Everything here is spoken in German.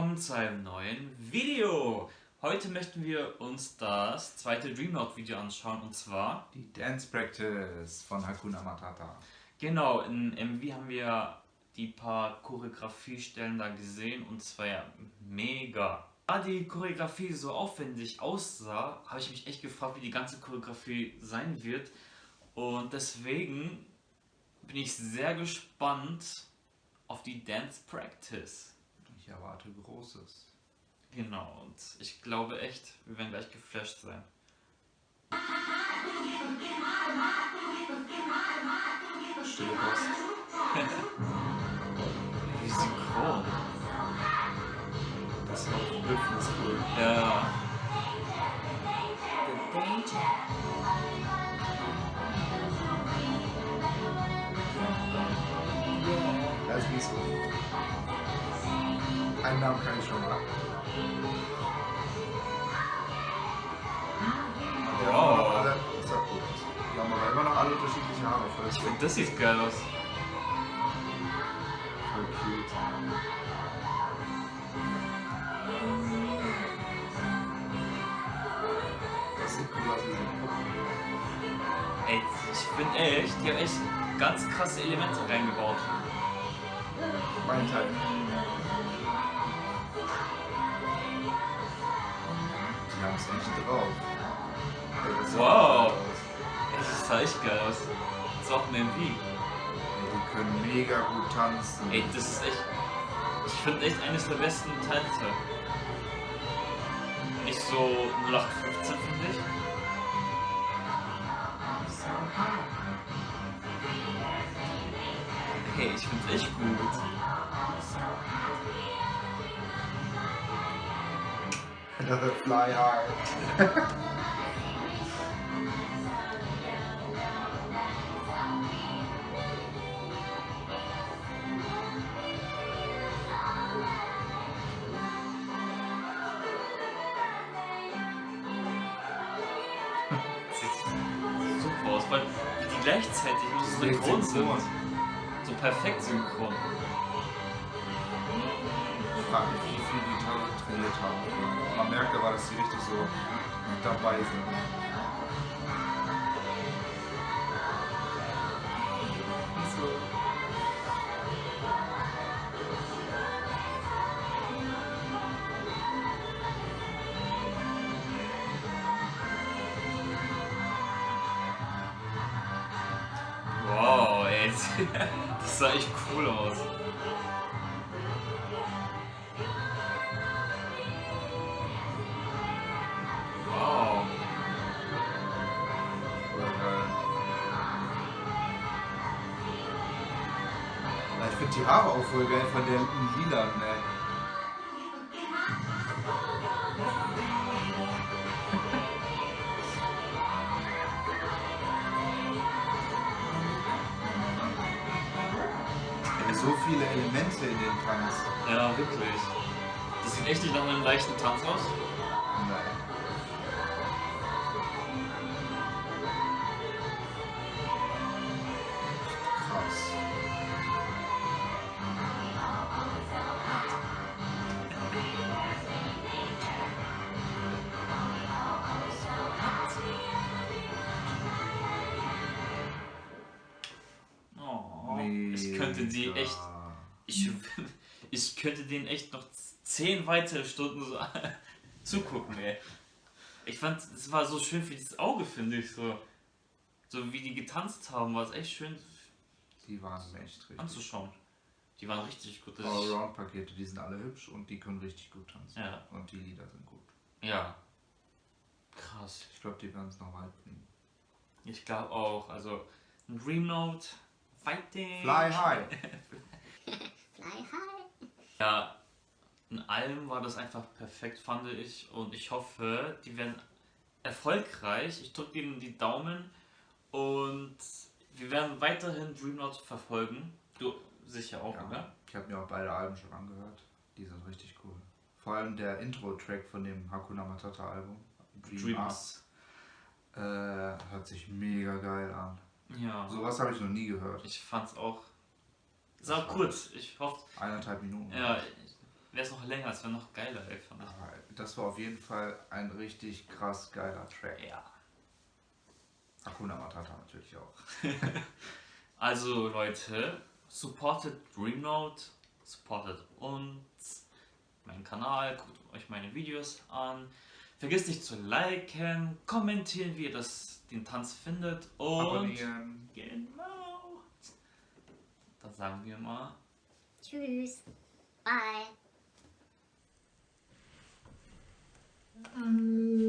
willkommen zu einem neuen Video. Heute möchten wir uns das zweite Dreamnote Video anschauen und zwar die Dance Practice von Hakuna Matata. Genau, in MV haben wir die paar Choreografiestellen da gesehen und zwar ja mega. Da die Choreografie so aufwendig aussah, habe ich mich echt gefragt, wie die ganze Choreografie sein wird und deswegen bin ich sehr gespannt auf die Dance Practice. Ich erwarte Großes. Genau, und ich glaube echt, wir werden gleich geflasht sein. Stille Post. Wie synchron. Das Hüpfen ist cool. Ja. Das ist nicht so. Einen Namen kann ich schon mal. Wow. aber alle, ist ja gut. Die haben aber immer noch alle unterschiedliche Haare. Ich finde, das sieht geil aus. voll cute. Das sieht cool aus wie. Ey, ich finde echt, die haben echt ganz krasse Elemente reingebaut. Mein Teil. Die haben es echt drauf. Wow. das sah echt geil aus. Das ist auch ein MV. Die können mega gut tanzen. Ey, das ist echt. Ich finde echt eines der besten Tänze. Nicht so 0815 finde ich. Hey, ich finde echt gut. Another fly hard. Sieht super aus, weil die gleichzeitig nur so synchron sind. So perfekt synchron. Ich frage mich, wie viel die Gitarre trainiert haben. Man merkt aber, dass sie richtig so dabei sind. Wow, ey. Das sah echt cool aus. Finde die Haare auch voll geil von der Lila, ne? So viele Elemente in dem Tanz. Ja, wirklich. Das sieht echt nicht nach einem leichten Tanz aus. Nein. Könnte die echt. Ich, ich könnte denen echt noch zehn weitere Stunden so zugucken, ey. Ich fand, es war so schön für das Auge, finde ich so. So wie die getanzt haben, war es echt schön Die waren echt richtig. anzuschauen. Die waren richtig gut. Ist, Allround-Pakete, die sind alle hübsch und die können richtig gut tanzen. Ja. Und die Lieder sind gut. ja. Krass. Ich glaube, die werden es noch weit bringen. Ich glaube auch. Also, ein Dream Note, Fighting. Fly high! Ja, in allem war das einfach perfekt, fand ich. Und ich hoffe, die werden erfolgreich. Ich drücke ihnen die Daumen. Und wir werden weiterhin Dreamnote verfolgen. Du sicher auch, Ja. oder? Ich habe mir auch beide Alben schon angehört. Die sind richtig cool. Vor allem der Intro-Track von dem Hakuna Matata Album, Dream, Dreams. Up, äh, hört sich mega geil an. Ja. Sowas habe ich noch nie gehört. Ich fand's auch. Ist auch kurz. Ich hoffe. Eineinhalb Minuten. Ja, wäre es noch länger, es wäre noch geiler, ey, fand ich. Das war auf jeden Fall ein richtig krass geiler Track. Ja. Hakuna Matata natürlich auch. Also Leute, supportet Dreamnote, supportet uns, meinen Kanal, guckt euch meine Videos an. Vergesst nicht zu liken, kommentieren, wie ihr das, den Tanz findet und Abonnieren. genau. Dann sagen wir mal Tschüss. Bye. Ähm,